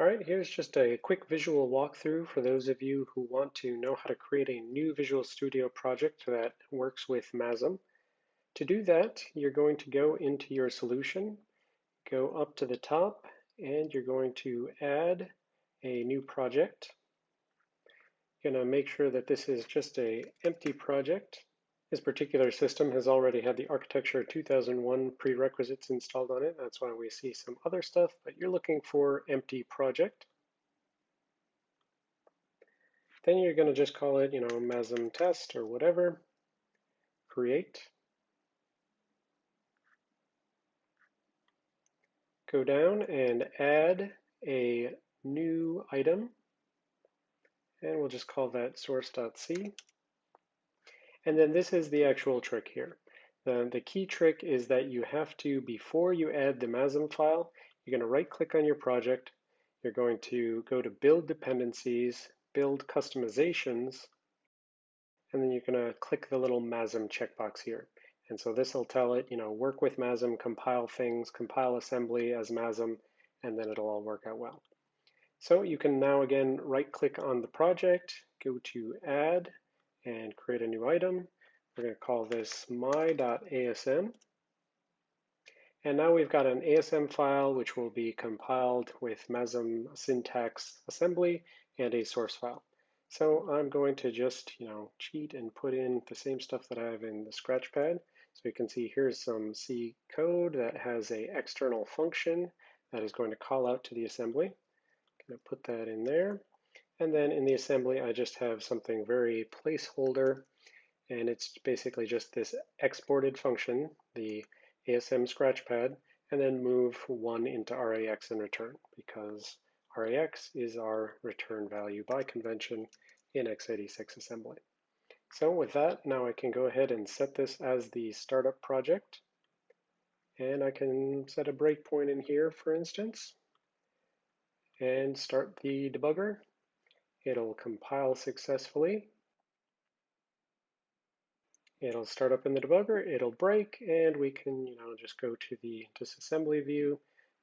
All right, here's just a quick visual walkthrough for those of you who want to know how to create a new Visual Studio project that works with MASM. To do that, you're going to go into your solution, go up to the top, and you're going to add a new project. You're going to make sure that this is just a empty project. This particular system has already had the Architecture 2001 prerequisites installed on it. That's why we see some other stuff, but you're looking for empty project. Then you're going to just call it, you know, MASM test or whatever. Create. Go down and add a new item. And we'll just call that source.c. And then this is the actual trick here. The, the key trick is that you have to, before you add the MASM file, you're going to right click on your project. You're going to go to build dependencies, build customizations, and then you're going to click the little MASM checkbox here. And so this will tell it, you know, work with MASM, compile things, compile assembly as MASM, and then it'll all work out well. So you can now again right click on the project, go to add, and create a new item. We're going to call this my.asm. And now we've got an ASM file which will be compiled with MASM syntax assembly and a source file. So I'm going to just, you know, cheat and put in the same stuff that I have in the Scratchpad. So you can see here's some C code that has a external function that is going to call out to the assembly. I'm going to put that in there. And then in the assembly, I just have something very placeholder, and it's basically just this exported function, the ASM scratchpad, and then move one into RAX and return, because RAX is our return value by convention in x86 assembly. So with that, now I can go ahead and set this as the startup project. And I can set a breakpoint in here, for instance, and start the debugger. It'll compile successfully. It'll start up in the debugger, it'll break, and we can, you know, just go to the disassembly view.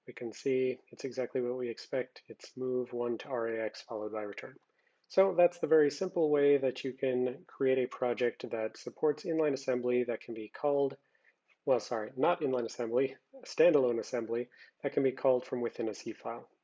We can see it's exactly what we expect. It's move one to RAX followed by return. So that's the very simple way that you can create a project that supports inline assembly that can be called, well, sorry, not inline assembly, standalone assembly that can be called from within a C file.